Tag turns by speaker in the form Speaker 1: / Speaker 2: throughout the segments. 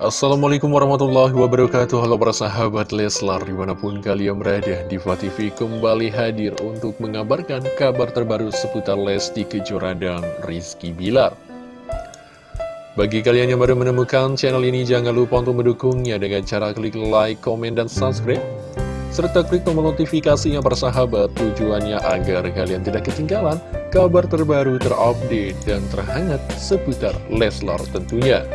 Speaker 1: Assalamualaikum warahmatullahi wabarakatuh Halo para sahabat Leslar Di mana pun kalian berada Diva TV kembali hadir Untuk mengabarkan kabar terbaru Seputar Lesti Kejora dan Rizky Bilar Bagi kalian yang baru menemukan channel ini Jangan lupa untuk mendukungnya Dengan cara klik like, komen, dan subscribe serta klik tombol notifikasinya persahabat tujuannya agar kalian tidak ketinggalan kabar terbaru terupdate dan terhangat seputar Leslar tentunya.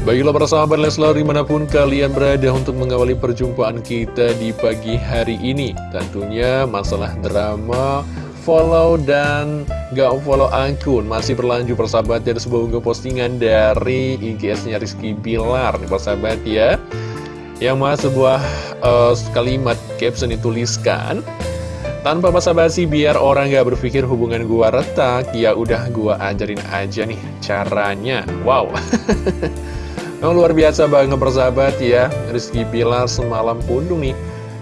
Speaker 1: Baiklah para sahabat Leslar di mana pun kalian berada untuk mengawali perjumpaan kita di pagi hari ini. Tentunya masalah drama follow dan gak follow akun. Masih berlanjut persahabat Ada sebuah unggah postingan dari IGS-nya Rizky Bilar. Nih persahabat ya. Yang mas sebuah uh, kalimat caption dituliskan tanpa basa-basi biar orang gak berpikir hubungan gua retak Ya udah gua ajarin aja nih caranya. Wow Memang luar biasa banget persahabat ya Rizky Bilar semalam pundung nih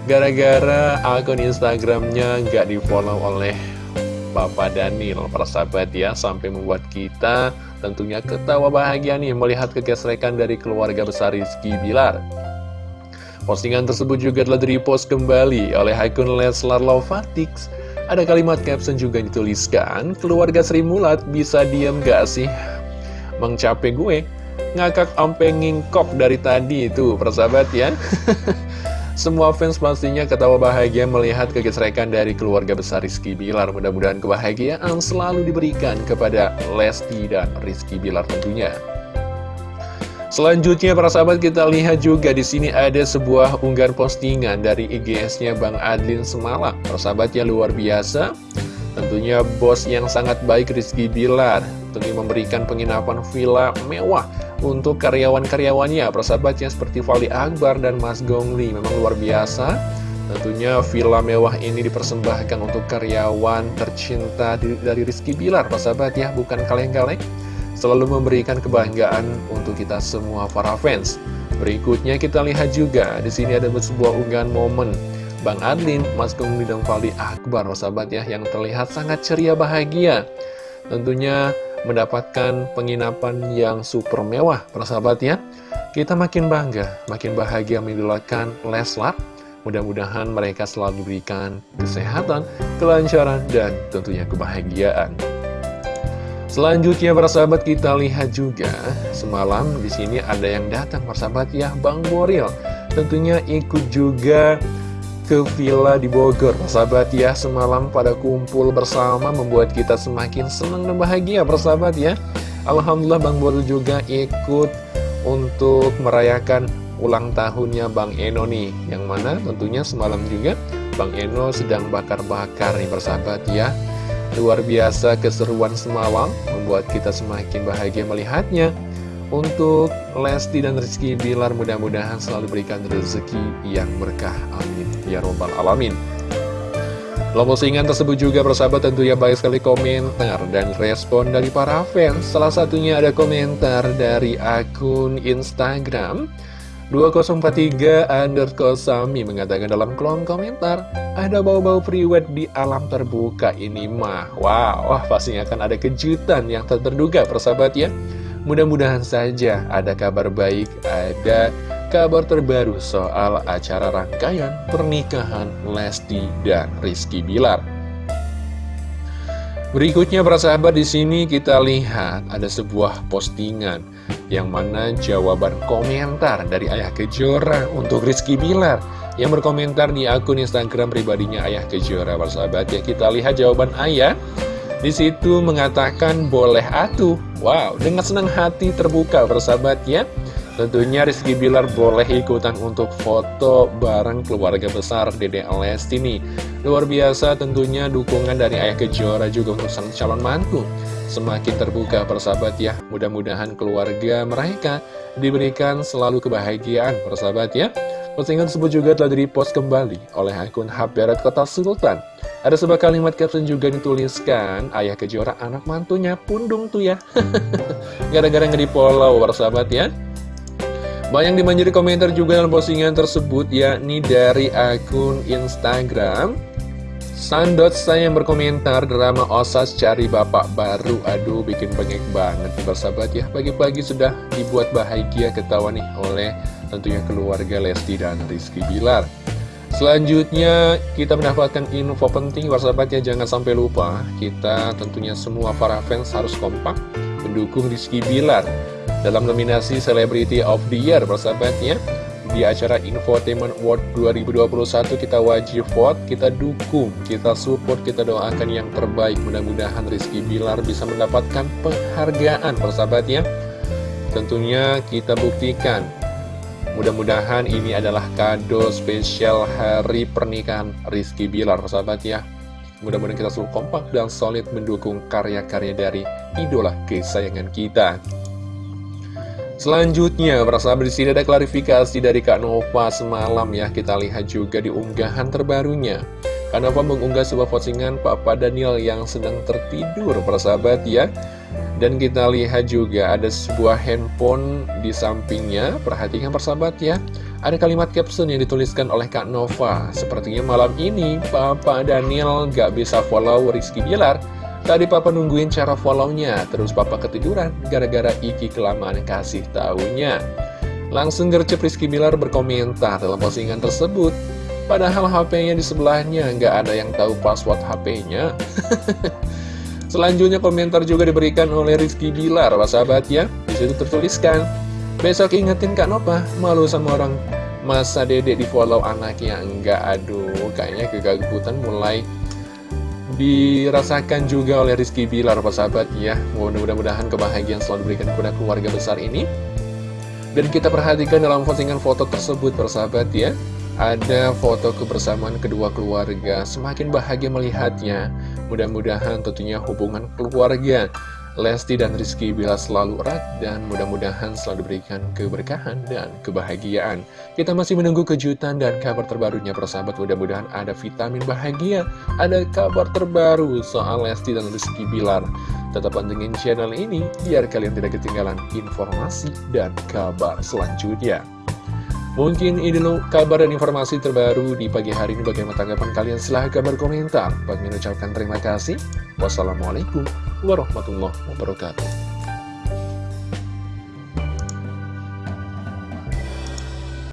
Speaker 1: Gara-gara akun Instagramnya nggak di follow oleh Papa Daniel. Persahabat ya Sampai membuat kita tentunya ketawa bahagia nih Melihat kekesrekan dari keluarga besar Rizky Bilar. Postingan tersebut juga telah di-repost kembali oleh akun Leslar Lovatix. Ada kalimat caption juga dituliskan Keluarga Sri Mulat bisa diem gak sih? Mengcape gue ngakak ampe ngingkok dari tadi itu persahabat ya Semua fans pastinya ketawa bahagia melihat kegesrekan dari keluarga besar Rizky Bilar Mudah-mudahan kebahagiaan selalu diberikan kepada Lesti dan Rizky Bilar tentunya Selanjutnya para sahabat kita lihat juga di sini ada sebuah unggahan postingan dari IGS-nya Bang Adlin semalam. Persahabatnya luar biasa. Tentunya bos yang sangat baik Rizky Bilar tentunya memberikan penginapan villa mewah untuk karyawan-karyawannya. Persahabatnya seperti Fali Akbar dan Mas Gongli memang luar biasa. Tentunya villa mewah ini dipersembahkan untuk karyawan tercinta dari Rizky Bilar. Persahabat ya bukan kaleng-kaleng. Selalu memberikan kebanggaan untuk kita semua para fans. Berikutnya kita lihat juga di sini ada sebuah unggahan momen. Bang Adlin, Mas Gongli dan Fali Akbar persahabat ya yang terlihat sangat ceria bahagia. Tentunya mendapatkan penginapan yang super mewah, persahabat ya. Kita makin bangga, makin bahagia mengidolakan Leslar. Mudah-mudahan mereka selalu diberikan kesehatan, kelancaran, dan tentunya kebahagiaan. Selanjutnya persahabat kita lihat juga semalam di sini ada yang datang persahabat ya Bang Boril tentunya ikut juga ke villa di Bogor. Persahabat ya, semalam pada kumpul bersama membuat kita semakin senang dan bahagia persahabat ya. Alhamdulillah Bang Boril juga ikut untuk merayakan ulang tahunnya Bang Eno nih. Yang mana tentunya semalam juga Bang Eno sedang bakar-bakar nih persahabat ya. Luar biasa keseruan semalam membuat kita semakin bahagia melihatnya untuk Lesti dan Rizky Bilar mudah-mudahan selalu berikan rezeki yang berkah. Amin. Ya Robbal Alamin. Dalam postingan tersebut juga persahabat tentunya banyak sekali komentar dan respon dari para fans. Salah satunya ada komentar dari akun Instagram 2043 underscore Sami mengatakan dalam kolom komentar Ada bau-bau priwet di alam terbuka ini mah Wow, wah pastinya akan ada kejutan yang tak terduga persahabat ya Mudah-mudahan saja ada kabar baik, ada kabar terbaru soal acara rangkaian pernikahan Lesti dan Rizky Bilar. Berikutnya para sahabat di sini kita lihat ada sebuah postingan yang mana jawaban komentar dari Ayah Kejora untuk Rizky Bilar. Yang berkomentar di akun Instagram pribadinya Ayah Kejora para sahabat. Ya kita lihat jawaban Ayah di situ mengatakan boleh atuh. Wow, dengan senang hati terbuka bersahabat ya. Tentunya Rizky Bilar boleh ikutan untuk foto bareng keluarga besar Dede Lesti ini. Luar biasa tentunya dukungan dari Ayah Kejora juga untuk sang calon mantu. Semakin terbuka persahabat ya. Mudah-mudahan keluarga mereka diberikan selalu kebahagiaan persahabat ya. Postingan tersebut juga telah di-repost kembali oleh akun Haberat Kota Sultan. Ada sebuah kalimat caption juga dituliskan, ayah kejora anak mantunya pundung tuh ya. Gara-gara nge follow sahabat ya. Banyak dimanjiri komentar juga dalam postingan tersebut, yakni dari akun Instagram. Sandot saya yang berkomentar drama Osas cari bapak baru Aduh bikin bengek banget nih bersahabat ya Pagi-pagi sudah dibuat bahagia ketawa nih oleh tentunya keluarga Lesti dan Rizky Bilar Selanjutnya kita mendapatkan info penting bersahabat ya Jangan sampai lupa kita tentunya semua para fans harus kompak Mendukung Rizky Bilar Dalam nominasi Celebrity of the Year bersahabat ya di acara Infotainment World 2021 kita wajib vote, kita dukung, kita support, kita doakan yang terbaik. Mudah-mudahan Rizky Bilar bisa mendapatkan penghargaan persahabat ya. Tentunya kita buktikan. Mudah-mudahan ini adalah kado spesial hari pernikahan Rizky Bilar persahabat ya. Mudah-mudahan kita selalu kompak dan solid mendukung karya-karya dari idola kesayangan kita. Selanjutnya, persahabat di sini ada klarifikasi dari Kak Nova semalam ya. Kita lihat juga di unggahan terbarunya. Kak Nova mengunggah sebuah postingan Papa Daniel yang sedang tertidur, persahabat ya. Dan kita lihat juga ada sebuah handphone di sampingnya. Perhatikan persahabat ya. Ada kalimat caption yang dituliskan oleh Kak Nova. Sepertinya malam ini Papa Daniel gak bisa follow Rizky Bilar Tadi papa nungguin cara follownya, terus papa ketiduran gara-gara Iki kelamaan kasih tahunya. Langsung gercep Rizky Bilar berkomentar dalam postingan tersebut. Padahal HP-nya di sebelahnya, nggak ada yang tahu password HP-nya. Selanjutnya komentar juga diberikan oleh Rizky Bilar, sahabat ya. Di situ tertuliskan, besok ingetin Kak Nova, malu sama orang masa dedek di follow anaknya. Enggak, aduh, kayaknya kegagutan mulai dirasakan juga oleh Rizky Bilar, sahabat ya. Mudah-mudahan kebahagiaan selalu diberikan kepada keluarga besar ini. Dan kita perhatikan dalam postingan foto tersebut, persahabat ya. Ada foto kebersamaan kedua keluarga, semakin bahagia melihatnya. Mudah-mudahan tentunya hubungan keluarga Lesti dan Rizky bila selalu erat dan mudah-mudahan selalu diberikan keberkahan dan kebahagiaan. Kita masih menunggu kejutan dan kabar terbarunya persahabat mudah-mudahan ada vitamin bahagia, ada kabar terbaru soal Lesti dan Rizky Bilar. Tetap pantengin channel ini biar kalian tidak ketinggalan informasi dan kabar selanjutnya. Mungkin ini dulu kabar dan informasi terbaru di pagi hari ini bagaimana tanggapan kalian silahkan berkomentar. Bagi mengucapkan terima kasih. Wassalamualaikum warahmatullahi wabarakatuh.